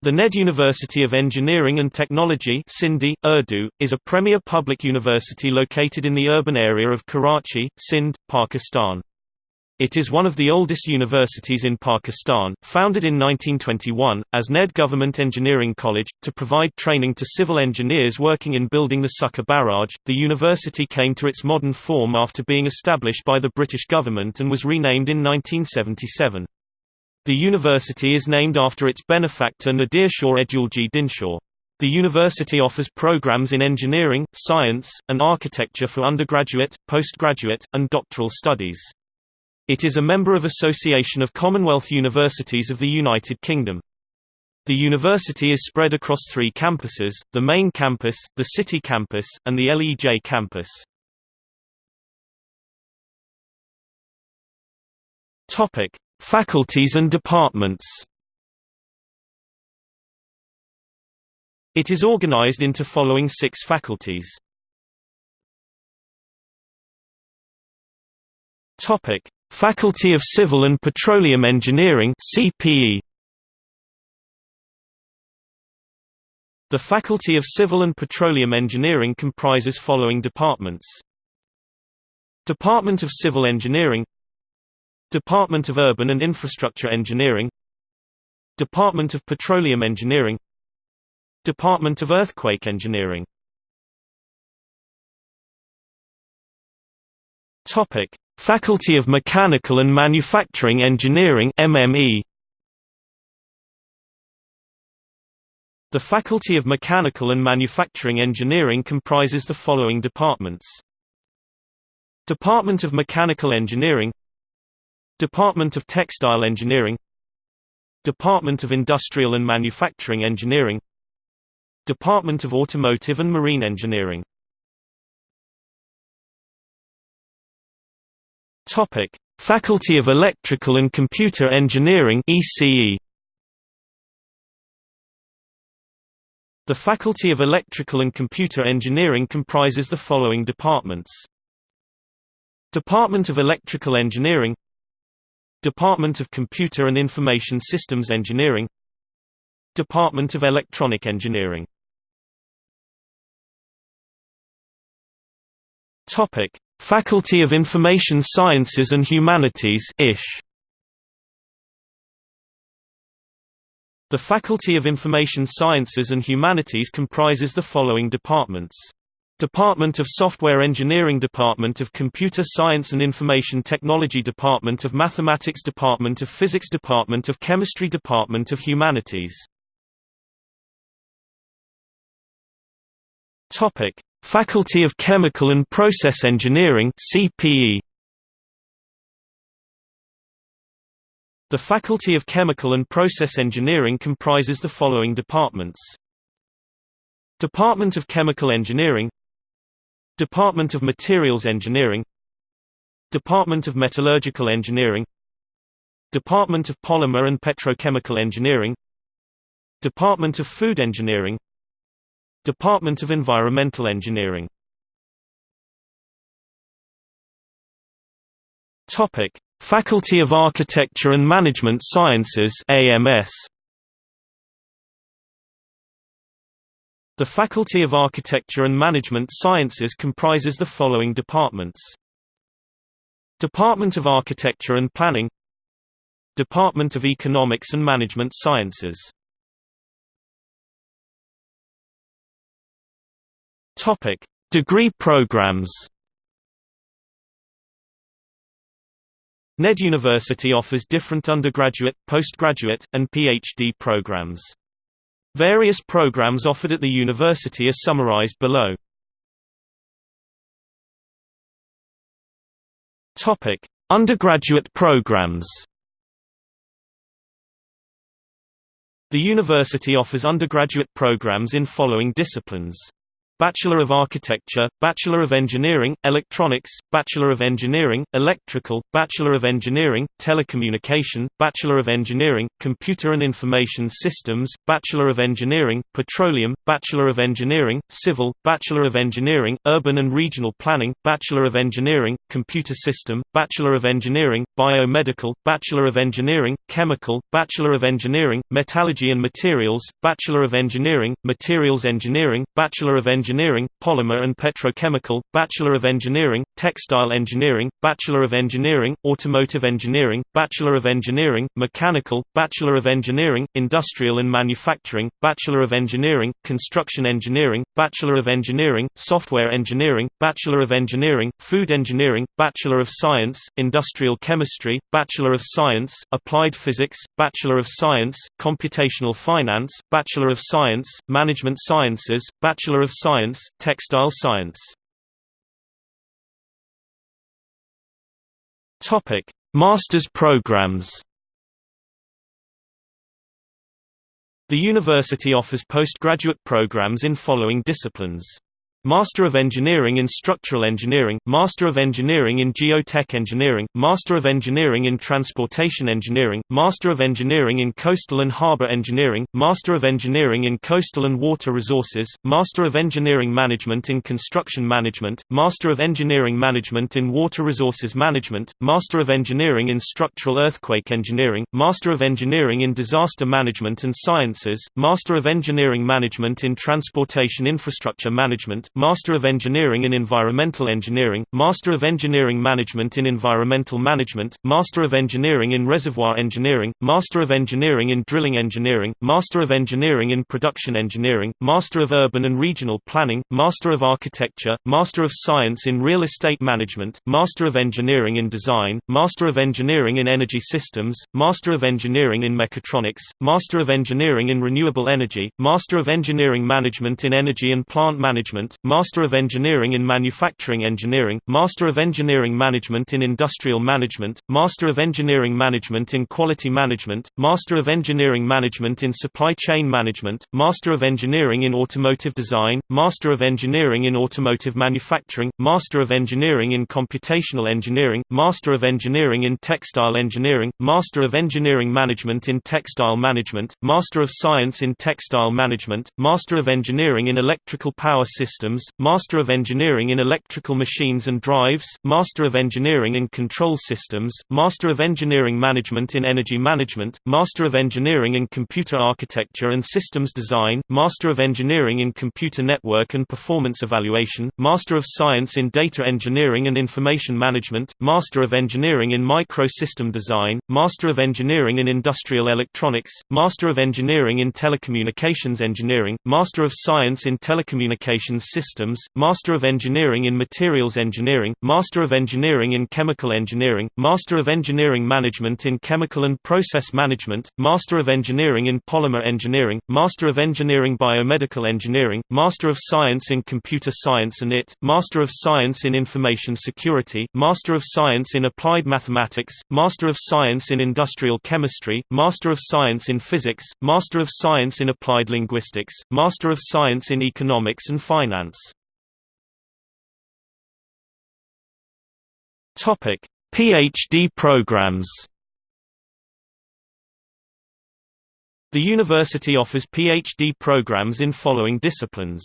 The NED University of Engineering and Technology Sindhi, Urdu, is a premier public university located in the urban area of Karachi, Sindh, Pakistan. It is one of the oldest universities in Pakistan, founded in 1921, as NED Government Engineering College, to provide training to civil engineers working in building the Sukkur Barrage. The university came to its modern form after being established by the British government and was renamed in 1977. The university is named after its benefactor Nadir Shah Edulji Dinshaw. The university offers programs in engineering, science, and architecture for undergraduate, postgraduate, and doctoral studies. It is a member of Association of Commonwealth Universities of the United Kingdom. The university is spread across three campuses, the main campus, the city campus, and the LEJ campus. Faculties and departments It is organized into following six faculties. Topic: Faculty of Civil and Petroleum Engineering (CPE). The Faculty of Civil and Petroleum Engineering comprises following departments: Department of Civil Engineering Department of Urban and Infrastructure Engineering Department of Petroleum Engineering Department of Earthquake Engineering. Topic: Faculty of Mechanical and Manufacturing Engineering MME The Faculty of Mechanical and Manufacturing Engineering comprises the following departments. Department of Mechanical Engineering Department of Textile Engineering Department of Industrial and Manufacturing Engineering Department of Automotive and Marine Engineering Topic: Faculty of Electrical and Computer Engineering ECE The Faculty of Electrical and Computer Engineering comprises the following departments. Department of Electrical Engineering Department of Computer and Information Systems Engineering. Department of Electronic Engineering. Topic: Faculty of Information Sciences and Humanities (ISH). The Faculty of Information Sciences and Humanities comprises the following departments: Department of Software Engineering Department of Computer Science and Information Technology Department of Mathematics Department of Physics Department of Chemistry Department of Humanities. Topic: Faculty of Chemical and Process Engineering CPE The Faculty of Chemical and Process Engineering comprises the following departments. Department of Chemical Engineering Department of Materials Engineering Department of Metallurgical Engineering Department of Polymer and Petrochemical Engineering Department of Food Engineering Department of Environmental Engineering Faculty of Architecture and Management Sciences AMS The Faculty of Architecture and Management Sciences comprises the following departments Department of Architecture and Planning Department of Economics and Management Sciences Topic: Degree programs. NED University offers different undergraduate, postgraduate, and PhD programs. Various programs offered at the university are summarized below. Topic: Undergraduate programs. The university offers undergraduate programs in following disciplines. Bachelor of Architecture, Bachelor of Engineering, Electronics, Bachelor of Engineering, Electrical, Bachelor of Engineering, Telecommunication, Bachelor of Engineering, Computer and Information Systems, Bachelor of Engineering, Petroleum, Bachelor of Engineering, Civil, Bachelor of Engineering, Urban and Regional Planning, Bachelor of Engineering, Computer System, Bachelor of Engineering, Biomedical, Bachelor of Engineering, Chemical, Bachelor of Engineering, Metallurgy and Materials, Bachelor of Engineering, Materials Engineering, Bachelor of Engineering, Polymer and Petrochemical, Bachelor of Engineering, Textile Engineering, Bachelor of Engineering, Automotive Engineering, Bachelor of Engineering, Mechanical, Bachelor of Engineering, Industrial and Manufacturing, Bachelor of Engineering, Construction Engineering, Bachelor of Engineering, Software Engineering, Bachelor of Engineering, Food Engineering, Bachelor of Science, Industrial Chemistry, Bachelor of Science, Applied Physics, Bachelor of Science, Computational Finance, Bachelor of Science, Management Sciences, Bachelor of Science, Science, textile Science Topic: Master's programs. The university offers postgraduate programs in following disciplines. Master of Engineering in Structural Engineering, Master of Engineering in Geotech Engineering, Master of Engineering in Transportation Engineering, Master of Engineering in Coastal and Harbor Engineering, Master of Engineering in Coastal and Water Resources, Master of Engineering Management in Construction Management, Master of Engineering Management in Water Resources Management, Master of Engineering in Structural Earthquake Engineering, Master of Engineering in Disaster Management and Sciences, Master of Engineering Management in Transportation Infrastructure Management, Master of Engineering in Environmental Engineering, Master of Engineering Management in Environmental Management, Master of Engineering in Reservoir Engineering, Master of Engineering in Drilling Engineering, Master of Engineering in Production Engineering, Master of Urban and Regional Planning, Master of Architecture, Master of Science in Real Estate Management, Master of Engineering in Design, Master of Engineering in Energy Systems, Master of Engineering in Mechatronics, Master of Engineering in Renewable Energy, Master of Engineering Management in Energy and Plant Management, Master of Engineering in Manufacturing Engineering, Master of Engineering Management in Industrial Management, Master of Engineering Management in Quality Management, Master of Engineering Management in Supply Chain Management, Master of Engineering in Automotive Design, Master of Engineering in Automotive Manufacturing, Master of Engineering in Computational Engineering, Master of Engineering in Textile Engineering, Master of Engineering Management in Textile Management, Master of Science in Textile Management, Master of Engineering in Electrical Power Systems Systems, Master of Engineering in Electrical Machines and Drives, Master of Engineering in Control Systems, Master of Engineering Management in Energy Management, Master of Engineering in Computer Architecture and Systems Design, Master of Engineering in Computer Network and Performance Evaluation, Master of Science in Data Engineering and Information Management, Master of Engineering in Microsystem Design, Master of Engineering in Industrial Electronics, Master of Engineering in Telecommunications Engineering, Master of Science in Telecommunications Master of Engineering in Materials Engineering, Master of Engineering in Chemical Engineering, Master of Engineering Management in Chemical and Process Management, Master of Engineering in Polymer Engineering, Master of Engineering Biomedical Engineering, Master of Science in Computer Science and IT, Master of Science in Information Security, Master of Science in Applied Mathematics, Master of Science in Industrial Chemistry, Master of Science in Physics, Master of Science in Applied Linguistics, Master of Science in Economics and Finance. Topic: PhD programs. The university offers PhD programs in following disciplines: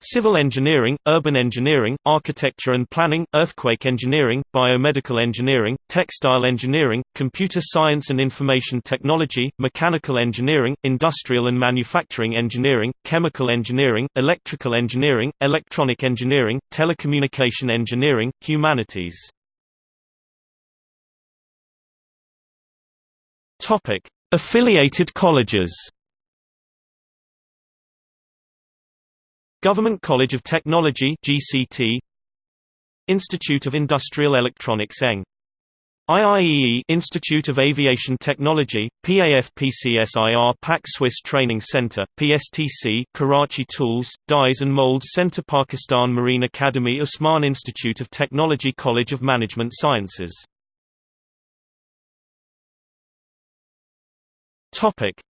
Civil engineering, urban engineering, architecture and planning, earthquake engineering, biomedical engineering, textile engineering, computer science and information technology, mechanical engineering, industrial and manufacturing engineering, chemical engineering, electrical engineering, electronic engineering, telecommunication engineering, humanities. Affiliated colleges. Government College of Technology (GCT), Institute of Industrial Electronics (ENG), IIEE Institute of Aviation Technology, PAFPCSIR Pak Swiss Training Center, PSTC Karachi Tools, Dies and Molds Center Pakistan Marine Academy Usman Institute of Technology College of Management Sciences.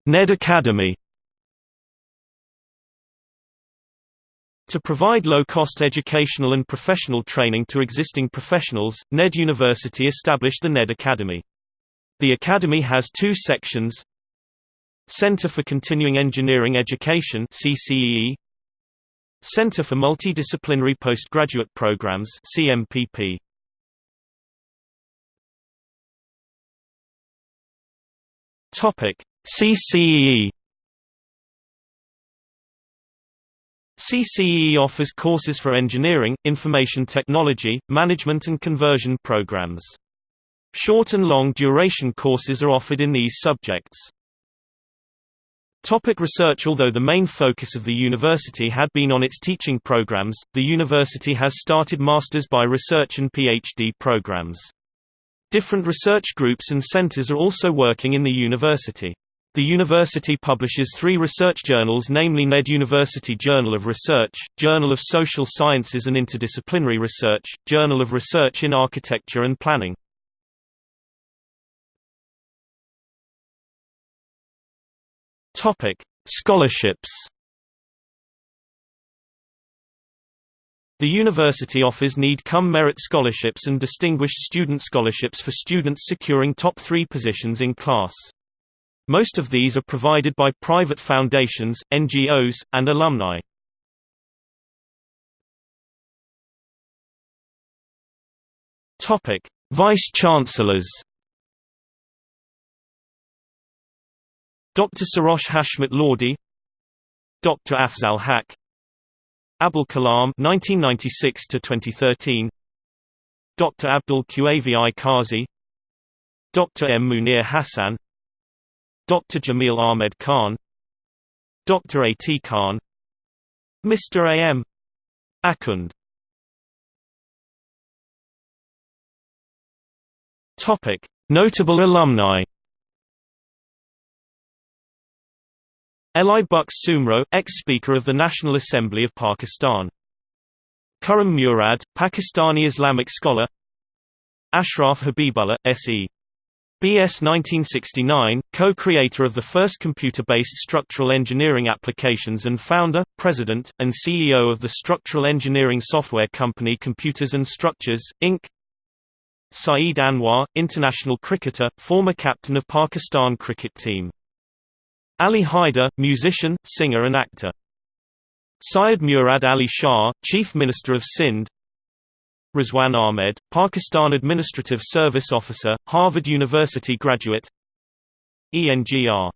NED Academy. To provide low-cost educational and professional training to existing professionals, NED University established the NED Academy. The academy has two sections Center for Continuing Engineering Education CCEE, Center for Multidisciplinary Postgraduate Programs CMPP. Topic: CCEE CCEE offers courses for engineering, information technology, management and conversion programs. Short and long duration courses are offered in these subjects. Topic research Although the main focus of the university had been on its teaching programs, the university has started masters by research and PhD programs. Different research groups and centers are also working in the university. The university publishes three research journals namely NED University Journal of Research, Journal of Social Sciences and Interdisciplinary Research, Journal of Research in Architecture and Planning. Scholarships. The university offers need-come merit scholarships and distinguished student scholarships for students securing top three positions in class. Most of these are provided by private foundations, NGOs, and alumni. Topic: Vice-Chancellors Dr. Sarosh Hashmat Lodi Dr. Afzal Haq Abul Kalam 1996 to 2013 Dr. Abdul Qavi Qazi Dr. M Munir Hassan Dr. Jamil Ahmed Khan Dr. A. T. Khan Mr. A. M. Akhund Notable alumni Eli Bux Soomro, ex-Speaker of the National Assembly of Pakistan. Khurram Murad, Pakistani Islamic scholar Ashraf Habibullah, S.E. B.S. 1969, co-creator of the first computer-based structural engineering applications and founder, president, and CEO of the structural engineering software company Computers and Structures, Inc. Saeed Anwar, international cricketer, former captain of Pakistan cricket team Ali Haider, musician, singer and actor. Syed Murad Ali Shah, Chief Minister of Sindh Rizwan Ahmed, Pakistan Administrative Service Officer, Harvard University graduate ENGR.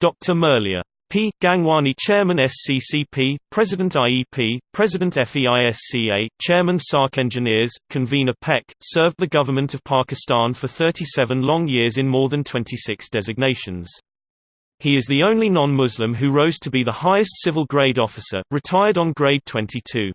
Dr. Murlia. P. Gangwani Chairman SCCP, President IEP, President FEISCA, Chairman SARC Engineers, Convener PEC, served the government of Pakistan for 37 long years in more than 26 designations. He is the only non-Muslim who rose to be the highest civil grade officer, retired on grade 22.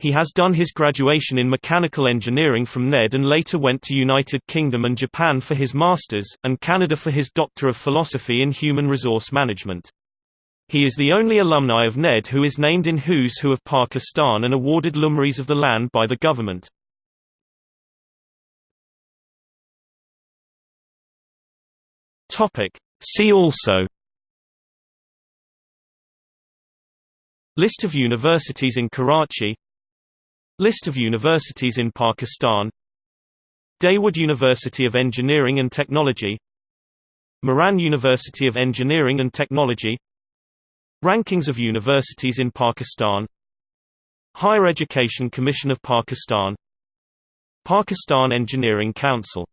He has done his graduation in mechanical engineering from NED and later went to United Kingdom and Japan for his master's, and Canada for his Doctor of Philosophy in Human Resource Management. He is the only alumni of NED who is named in Who's Who of Pakistan and awarded Lumris of the Land by the government. See also List of universities in Karachi List of universities in Pakistan. Dawood University of Engineering and Technology. Mehran University of Engineering and Technology. Rankings of universities in Pakistan. Higher Education Commission of Pakistan. Pakistan Engineering Council